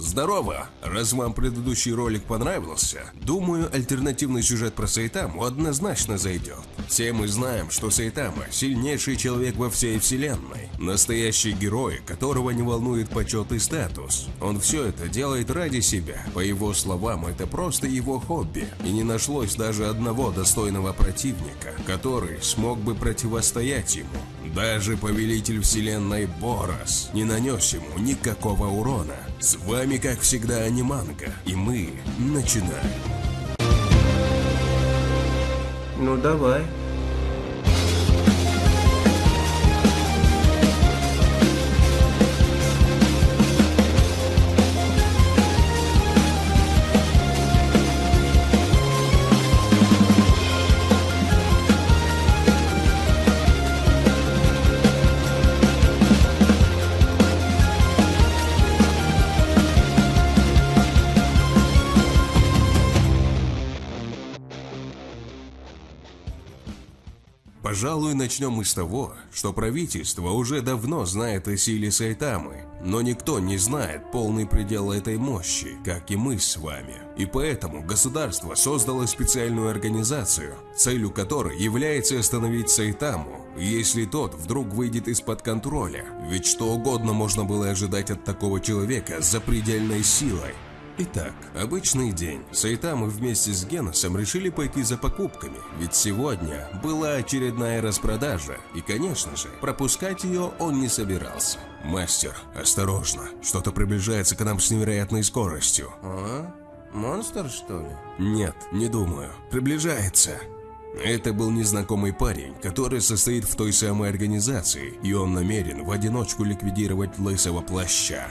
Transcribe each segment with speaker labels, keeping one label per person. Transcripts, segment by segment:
Speaker 1: Здорово! Раз вам предыдущий ролик понравился, думаю, альтернативный сюжет про Сайтаму однозначно зайдет. Все мы знаем, что Сайтама – сильнейший человек во всей вселенной. Настоящий герой, которого не волнует почет и статус. Он все это делает ради себя. По его словам, это просто его хобби. И не нашлось даже одного достойного противника, который смог бы противостоять ему. Даже повелитель вселенной Борос не нанес ему никакого урона. С вами, как всегда, Аниманга, и мы начинаем.
Speaker 2: Ну давай.
Speaker 1: Пожалуй, начнем мы с того, что правительство уже давно знает о силе Сайтамы, но никто не знает полный предел этой мощи, как и мы с вами. И поэтому государство создало специальную организацию, целью которой является остановить Сайтаму, если тот вдруг выйдет из-под контроля. Ведь что угодно можно было ожидать от такого человека с запредельной силой. Итак, обычный день. Сайтамы вместе с Геносом решили пойти за покупками, ведь сегодня была очередная распродажа, и, конечно же, пропускать ее он не собирался. «Мастер, осторожно, что-то приближается к нам с невероятной скоростью».
Speaker 2: А? Монстр, что ли?
Speaker 1: «Нет, не думаю. Приближается». Это был незнакомый парень, который состоит в той самой организации, и он намерен в одиночку ликвидировать лысого плаща.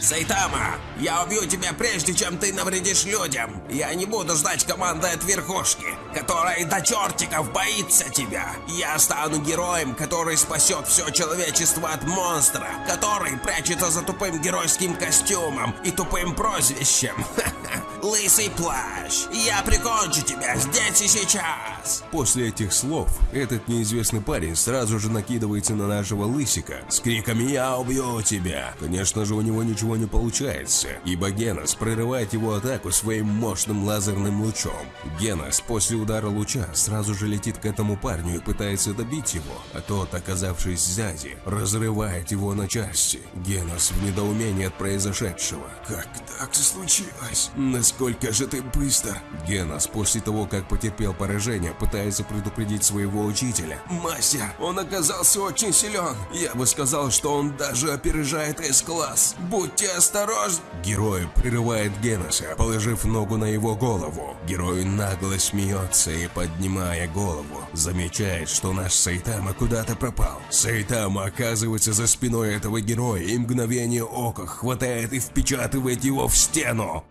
Speaker 3: Сайтама, я убью тебя прежде, чем ты навредишь людям. Я не буду ждать команды от верхушки, которая до чертиков боится тебя. Я стану героем, который спасет все человечество от монстра, который прячется за тупым геройским костюмом и тупым прозвищем. Лысый плащ, я прикончу тебя здесь и сейчас.
Speaker 1: После этих слов этот неизвестный парень сразу же накидывается на нашего лысика с криками «Я убью тебя!». Конечно же у него ничего не получается, ибо Генос прерывает его атаку своим мощным лазерным лучом. Генос после удара луча сразу же летит к этому парню и пытается добить его, а тот, оказавшись сзади, разрывает его на части. Генос в недоумении от произошедшего. Как так случилось? Насколько же ты быстр? Генос после того, как потерпел поражение, пытается предупредить своего учителя.
Speaker 3: Мастер, он оказался очень силен. Я бы сказал, что он даже опережает С-класс. Будьте осторожны.
Speaker 1: Герой прерывает Геноса, положив ногу на его голову. Герой нагло смеется и, поднимая голову, замечает, что наш Сайтама куда-то пропал. Сайтама оказывается за спиной этого героя и мгновение ока хватает и впечатывает его в стену.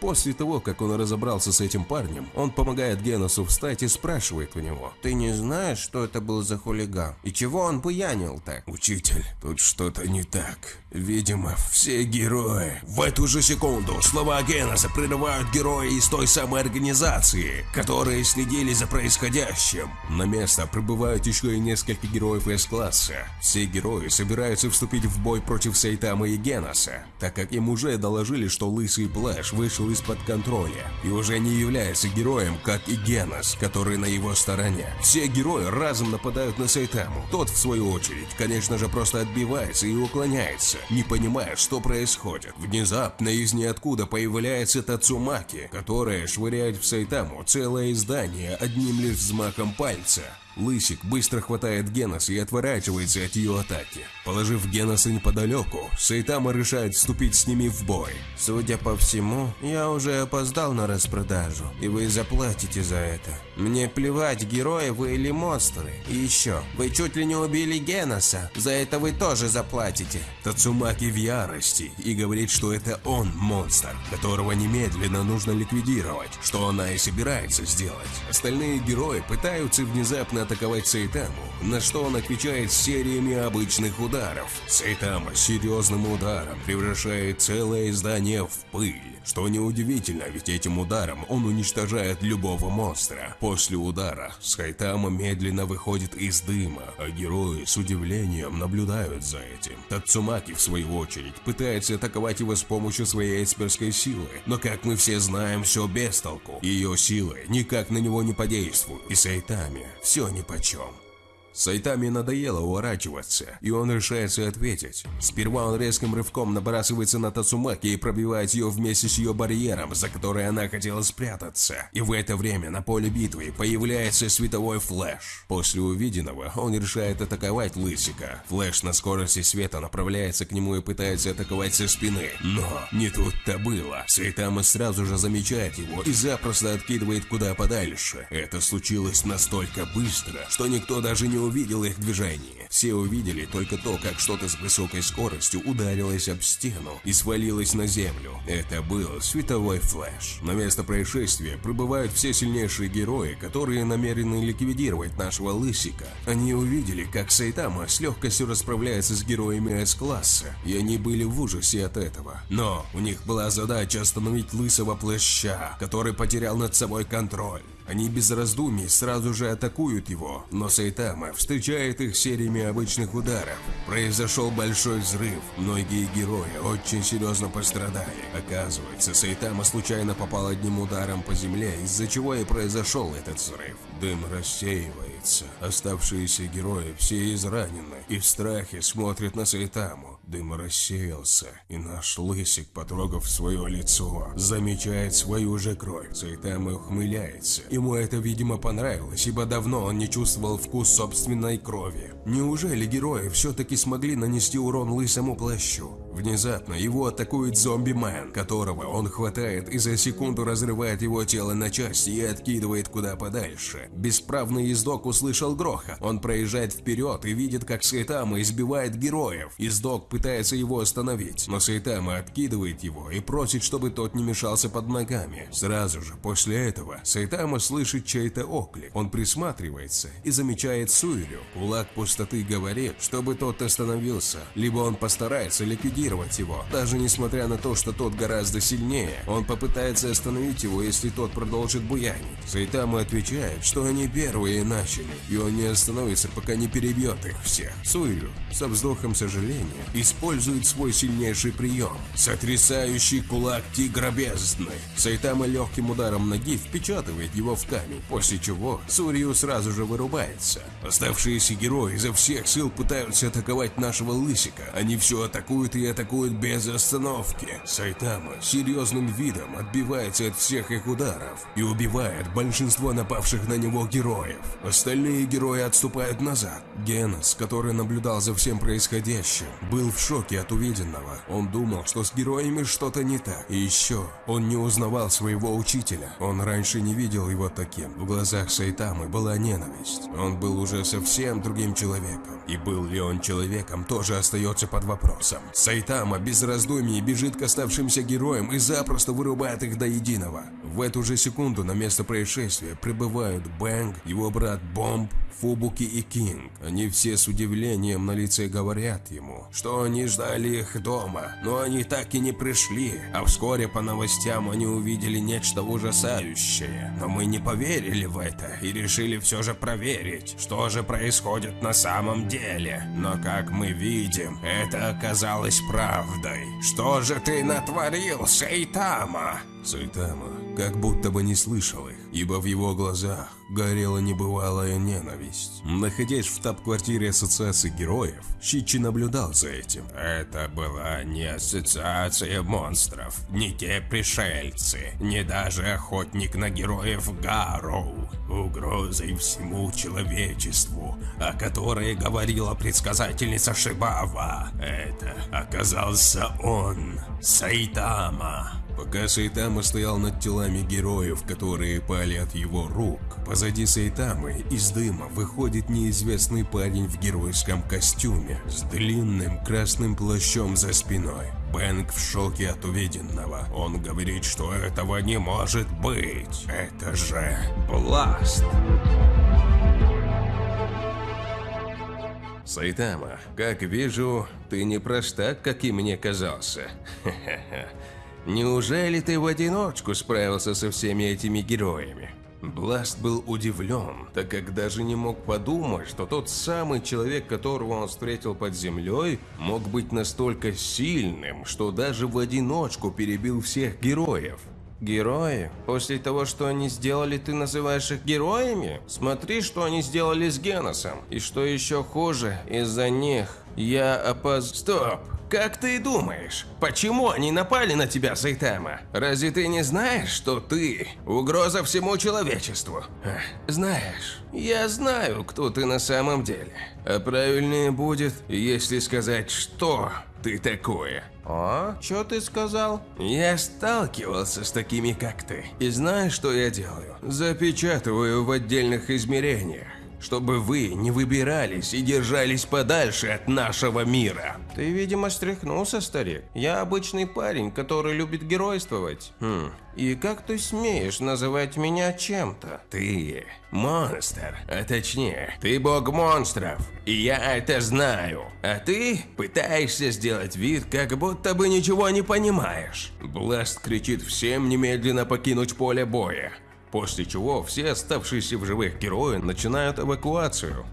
Speaker 1: После того, как он разобрался с этим парнем, он помогает Геносу встать и спрашивает у него.
Speaker 2: Ты не знаешь, что это был за хулиган? И чего он буянил-то?
Speaker 1: Учитель, тут что-то не так. Видимо, все герои. В эту же секунду слова Геноса прерывают герои из той самой организации, которые следили за происходящим. На место прибывают еще и несколько героев С-класса. Все герои собираются вступить в бой против Сайтама и Геноса, так как им уже доложили, что Лысый Плащ вышел из-под контроля и уже не является героем, как и Генос, который на его стороне. Все герои разом нападают на Сайтаму. Тот, в свою очередь, конечно же, просто отбивается и уклоняется, не понимая, что происходит. Внезапно из ниоткуда появляется Тацумаки, которая швыряет в Сайтаму целое издание одним лишь взмахом пальца. Лысик быстро хватает Генос и отворачивается от ее атаки. Положив Геноса неподалеку, Сайтама решает вступить с ними в бой.
Speaker 2: Судя по всему, я уже опоздал на распродажу, и вы заплатите за это. Мне плевать, герои вы или монстры. И еще, вы чуть ли не убили Геноса, за это вы тоже заплатите.
Speaker 1: Тацумаки в ярости и говорит, что это он монстр, которого немедленно нужно ликвидировать, что она и собирается сделать. Остальные герои пытаются внезапно атаковать Сайтаму, на что он отвечает сериями обычных ударов. Сайтама серьезным ударом превращает целое здание в пыль. Что неудивительно, ведь этим ударом он уничтожает любого монстра. После удара Сайтама медленно выходит из дыма, а герои с удивлением наблюдают за этим. Тацумаки, в свою очередь, пытается атаковать его с помощью своей эсперской силы, но как мы все знаем, все без толку. Ее силы никак на него не подействуют, и Сайтаме все нипочем. Сайтаме надоело уворачиваться, и он решается ответить. Сперва он резким рывком набрасывается на Тацумаки и пробивает ее вместе с ее барьером, за который она хотела спрятаться. И в это время на поле битвы появляется световой флэш. После увиденного он решает атаковать Лысика. Флэш на скорости света направляется к нему и пытается атаковать со спины. Но не тут-то было. Сайтама сразу же замечает его и запросто откидывает куда подальше. Это случилось настолько быстро, что никто даже не увидел их движение. Все увидели только то, как что-то с высокой скоростью ударилось об стену и свалилось на землю. Это был световой флэш. На место происшествия прибывают все сильнейшие герои, которые намерены ликвидировать нашего Лысика. Они увидели, как Сайтама с легкостью расправляется с героями С-класса, и они были в ужасе от этого. Но у них была задача остановить Лысого Плаща, который потерял над собой контроль. Они без раздумий сразу же атакуют его, но Сайтама встречает их сериями обычных ударов. Произошел большой взрыв, многие герои очень серьезно пострадали. Оказывается, Сайтама случайно попал одним ударом по земле, из-за чего и произошел этот взрыв. Дым рассеивается, оставшиеся герои все изранены и в страхе смотрят на Сайтаму. Дым рассеялся, и наш лысик, потрогав свое лицо, замечает свою же кровь. Сайтама ухмыляется. Ему это, видимо, понравилось, ибо давно он не чувствовал вкус собственной крови. Неужели герои все-таки смогли нанести урон лысому плащу? Внезапно его атакует зомби-мен, которого он хватает и за секунду разрывает его тело на части и откидывает куда подальше. Бесправный ездок услышал гроха. Он проезжает вперед и видит, как Сайтама избивает героев. Ездок пытается его остановить, но Сайтама откидывает его и просит, чтобы тот не мешался под ногами. Сразу же после этого Сайтама слышит чей-то оклик. Он присматривается и замечает Суирю. Кулак пустоты говорит, чтобы тот остановился, либо он постарается ликвидировать его. Даже несмотря на то, что тот гораздо сильнее, он попытается остановить его, если тот продолжит буянить. Сайтама отвечает, что они первые начали, и он не остановится, пока не перебьет их всех. Суирю, со вздохом сожаления, использует свой сильнейший прием – сотрясающий кулак тигра бездны. Сайтама легким ударом ноги впечатывает его в камень, после чего Сурью сразу же вырубается. Оставшиеся герои изо всех сил пытаются атаковать нашего лысика. Они все атакуют и атакуют без остановки. Сайтама серьезным видом отбивается от всех их ударов и убивает большинство напавших на него героев. Остальные герои отступают назад. Генос, который наблюдал за всем происходящим, был в шоке от увиденного. Он думал, что с героями что-то не так. И еще, он не узнавал своего учителя. Он раньше не видел его таким. В глазах Сайтамы была ненависть. Он был уже совсем другим человеком. И был ли он человеком, тоже остается под вопросом. Сайтама без раздумий бежит к оставшимся героям и запросто вырубает их до единого. В эту же секунду на место происшествия прибывают Бэнг, его брат Бомб, Фубуки и Кинг. Они все с удивлением на лице говорят ему, что они ждали их дома, но они так и не пришли, а вскоре по новостям они увидели нечто ужасающее. Но мы не поверили в это и решили все же проверить, что же происходит на самом деле. Но как мы видим, это оказалось правдой. Что же ты натворил, Сейтама? Сайтама как будто бы не слышал их, ибо в его глазах горела небывалая ненависть. Находясь в штаб-квартире Ассоциации Героев, Щичи наблюдал за этим. Это была не Ассоциация Монстров, не те пришельцы, не даже охотник на героев Гарроу. Угрозой всему человечеству, о которой говорила предсказательница Шибава. Это оказался он, Сайтама. Пока Сайтама стоял над телами героев, которые пали от его рук, позади Сайтамы из дыма выходит неизвестный парень в геройском костюме с длинным красным плащом за спиной. Бэнк в шоке от увиденного. Он говорит, что этого не может быть. Это же Бласт. Сайтама, как вижу, ты не простак, и мне казался.
Speaker 2: Неужели ты в одиночку справился со всеми этими героями? Бласт был удивлен, так как даже не мог подумать, что тот самый человек, которого он встретил под землей, мог быть настолько сильным, что даже в одиночку перебил всех героев. Герои? После того, что они сделали, ты называешь их героями? Смотри, что они сделали с Геносом. И что еще хуже, из-за них я опоз... Стоп! Как ты думаешь, почему они напали на тебя, Сайтама? Разве ты не знаешь, что ты угроза всему человечеству? Эх, Знаешь, я знаю, кто ты на самом деле. А правильнее будет, если сказать, что ты такое. А? Что ты сказал? Я сталкивался с такими, как ты. И знаешь, что я делаю? Запечатываю в отдельных измерениях чтобы вы не выбирались и держались подальше от нашего мира. Ты, видимо, стряхнулся, старик. Я обычный парень, который любит геройствовать. Хм. И как ты смеешь называть меня чем-то? Ты монстр, а точнее, ты бог монстров, и я это знаю. А ты пытаешься сделать вид, как будто бы ничего не понимаешь. Бласт кричит всем немедленно покинуть поле боя. После чего все оставшиеся в живых герои начинают эвакуацию.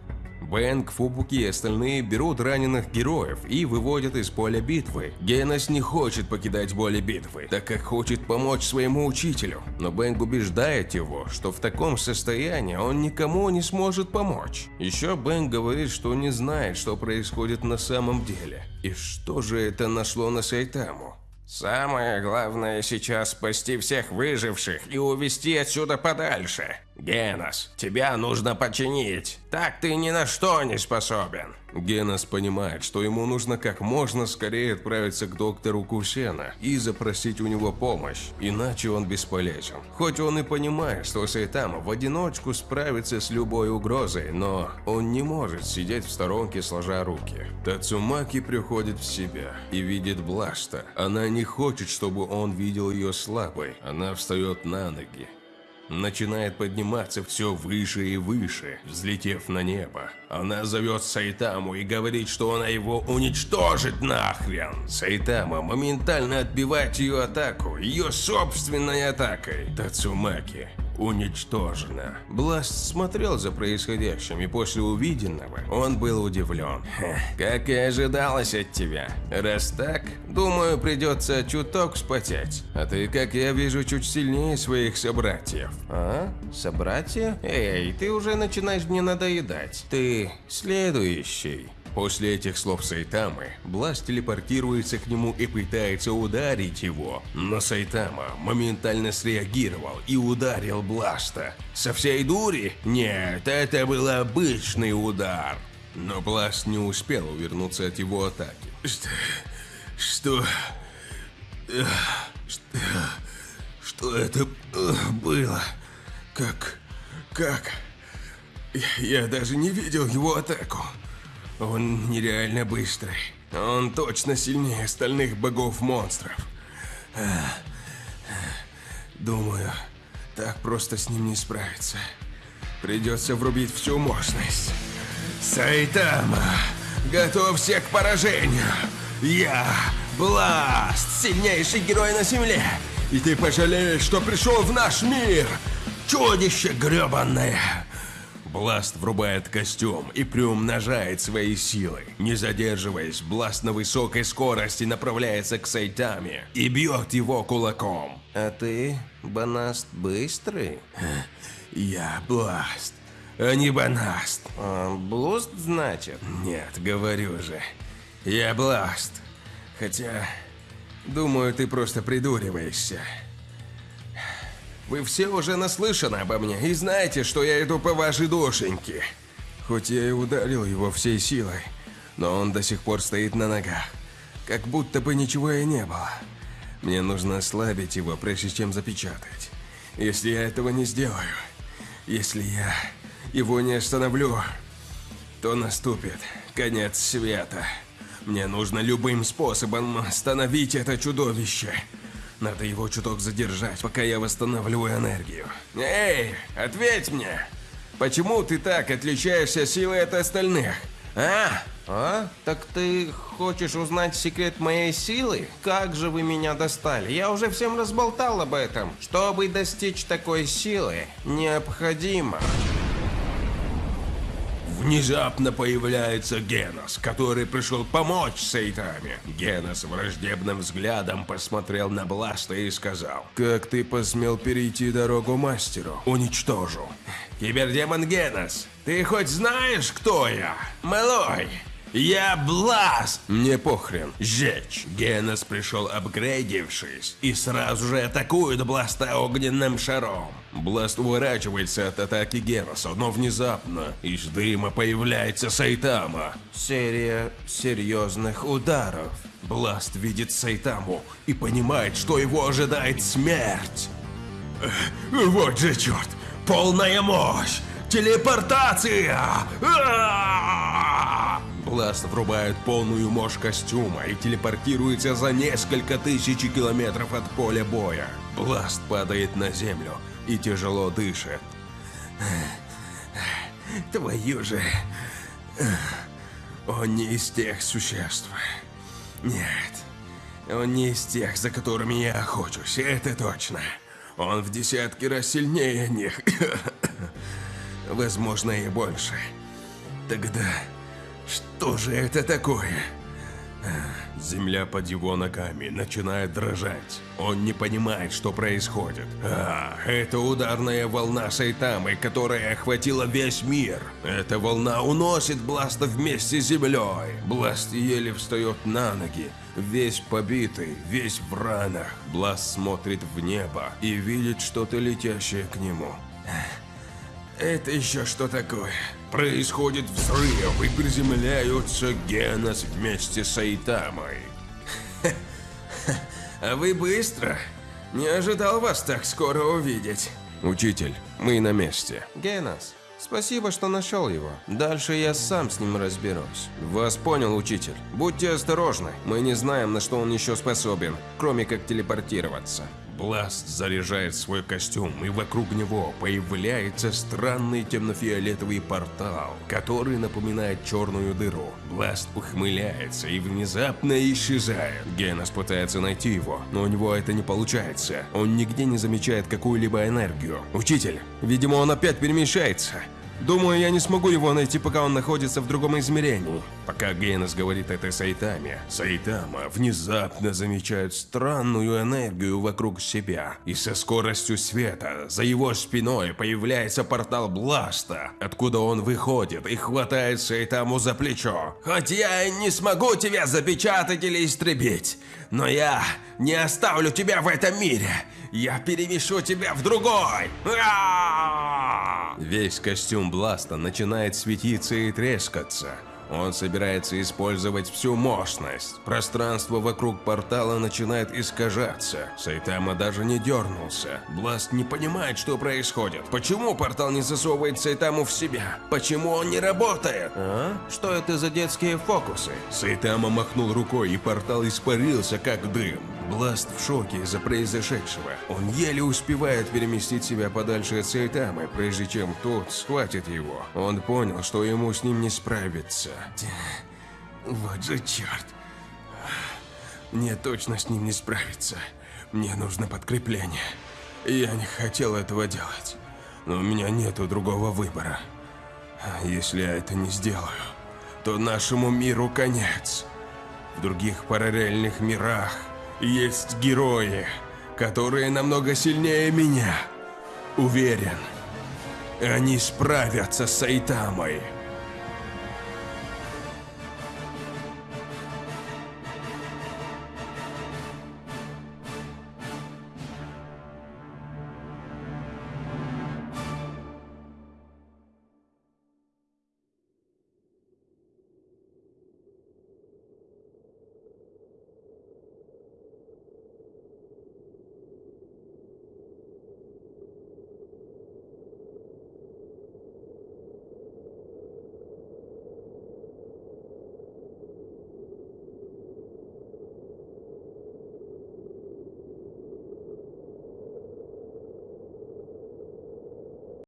Speaker 2: Бэнк, Фубуки и остальные берут раненых героев и выводят из поля битвы. Генос не хочет покидать поле битвы, так как хочет помочь своему учителю. Но Бэнк убеждает его, что в таком состоянии он никому не сможет помочь. Еще Бэнк говорит, что не знает, что происходит на самом деле. И что же это нашло на Сайтаму? Самое главное сейчас спасти всех выживших и увести отсюда подальше. Генос, тебя нужно починить. Так ты ни на что не способен. Генос понимает, что ему нужно как можно скорее отправиться к доктору Кусена и запросить у него помощь, иначе он бесполезен. Хоть он и понимает, что Сайтама в одиночку справится с любой угрозой, но он не может сидеть в сторонке сложа руки. Тацумаки приходит в себя и видит Бласта. Она не хочет, чтобы он видел ее слабой. Она встает на ноги начинает подниматься все выше и выше, взлетев на небо. Она зовет Сайтаму и говорит, что она его уничтожит нахрен. Сайтама моментально отбивает ее атаку, ее собственной атакой. Тацумаки уничтожена. Бласт смотрел за происходящим, и после увиденного он был удивлен. как и ожидалось от тебя. Раз так, думаю, придется чуток спотеть. А ты, как я вижу, чуть сильнее своих собратьев. А? Собратья? Эй, ты уже начинаешь мне надоедать. Ты следующий. После этих слов Сайтамы, Бласт телепортируется к нему и пытается ударить его, но Сайтама моментально среагировал и ударил Бласта. Со всей дури? Нет, это был обычный удар. Но Бласт не успел увернуться от его атаки. Что... Что... Что, что это было? Как... Как... Я даже не видел его атаку. Он нереально быстрый. Он точно сильнее остальных богов-монстров. Думаю, так просто с ним не справиться. Придется врубить всю мощность. Сайтама, готовься к поражению. Я Бласт, сильнейший герой на земле. И ты пожалеешь, что пришел в наш мир. Чудище гребанное. Бласт врубает костюм и приумножает свои силы. Не задерживаясь, Бласт на высокой скорости направляется к Сайтаме и бьет его кулаком. А ты, Банаст, быстрый? Я Бласт, а не Банаст. А, Блуст, значит? Нет, говорю же. Я Бласт. Хотя, думаю, ты просто придуриваешься. Вы все уже наслышаны обо мне и знаете, что я иду по вашей душеньке. Хоть я и ударил его всей силой, но он до сих пор стоит на ногах, как будто бы ничего и не было. Мне нужно ослабить его, прежде чем запечатать. Если я этого не сделаю, если я его не остановлю, то наступит конец света. Мне нужно любым способом остановить это чудовище. Надо его чуток задержать, пока я восстановлю энергию. Эй, ответь мне! Почему ты так отличаешься силой от остальных? А? А? Так ты хочешь узнать секрет моей силы? Как же вы меня достали? Я уже всем разболтал об этом. Чтобы достичь такой силы, необходимо...
Speaker 1: Внезапно появляется Генос, который пришел помочь Сайтаме. Генос враждебным взглядом посмотрел на Бласта и сказал, «Как ты посмел перейти дорогу мастеру? Уничтожу». «Кибердемон Генос, ты хоть знаешь, кто я? Малой, я Бласт! Мне похрен. Жечь. Генос пришел апгрейдившись и сразу же атакует Бласта огненным шаром. Бласт уворачивается от атаки Геноса, но внезапно из дыма появляется Сайтама.
Speaker 2: Серия серьезных ударов.
Speaker 1: Бласт видит Сайтаму и понимает, что его ожидает смерть. Вот же черт! Полная мощь! Телепортация! А-а-а! Бласт врубает полную мощь костюма и телепортируется за несколько тысяч километров от поля боя. Бласт падает на землю и тяжело дышит. Твою же... Он не из тех существ. Нет, он не из тех, за которыми я охочусь, это точно. Он в десятки раз сильнее них. Возможно, и больше. Тогда что же это такое? Земля под его ногами начинает дрожать. Он не понимает, что происходит. А, это ударная волна Сайтамы, которая охватила весь мир. Эта волна уносит Бласта вместе с землей. Бласт еле встает на ноги, весь побитый, весь в ранах. Бласт смотрит в небо и видит что-то летящее к нему. Это еще что такое? Происходит взрыв и приземляются Генос вместе с Айтамой. А вы быстро? Не ожидал вас так скоро увидеть. Учитель, мы на месте.
Speaker 2: Генос, спасибо, что нашел его. Дальше я сам с ним разберусь.
Speaker 1: Вас понял, учитель. Будьте осторожны. Мы не знаем, на что он еще способен, кроме как телепортироваться. Бласт заряжает свой костюм, и вокруг него появляется странный темно-фиолетовый портал, который напоминает черную дыру. Бласт ухмыляется и внезапно исчезает. Генос пытается найти его, но у него это не получается. Он нигде не замечает какую-либо энергию. Учитель, видимо, он опять перемещается. Думаю, я не смогу его найти, пока он находится в другом измерении. Пока Гейнес говорит это Сайтаме, Сайтама внезапно замечает странную энергию вокруг себя. И со скоростью света за его спиной появляется портал Бласта, откуда он выходит и хватает Сайтаму за плечо. Хоть я и не смогу тебя запечатать или истребить, но я не оставлю тебя в этом мире. Я перемещу тебя в другой. Весь костюм Бласта начинает светиться и трескаться. Он собирается использовать всю мощность. Пространство вокруг портала начинает искажаться. Сайтама даже не дернулся. Бласт не понимает, что происходит. Почему портал не засовывает Сайтаму в себя? Почему он не работает?
Speaker 2: А? Что это за детские фокусы?
Speaker 1: Сайтама махнул рукой, и портал испарился, как дым. Бласт в шоке из-за произошедшего. Он еле успевает переместить себя подальше от Сайтамы, прежде чем тот схватит его. Он понял, что ему с ним не справиться. Вот же черт. Мне точно с ним не справиться. Мне нужно подкрепление. Я не хотел этого делать. Но у меня нету другого выбора. А Если я это не сделаю, то нашему миру конец. В других параллельных мирах есть герои, которые намного сильнее меня. Уверен, они справятся с Сайтамой.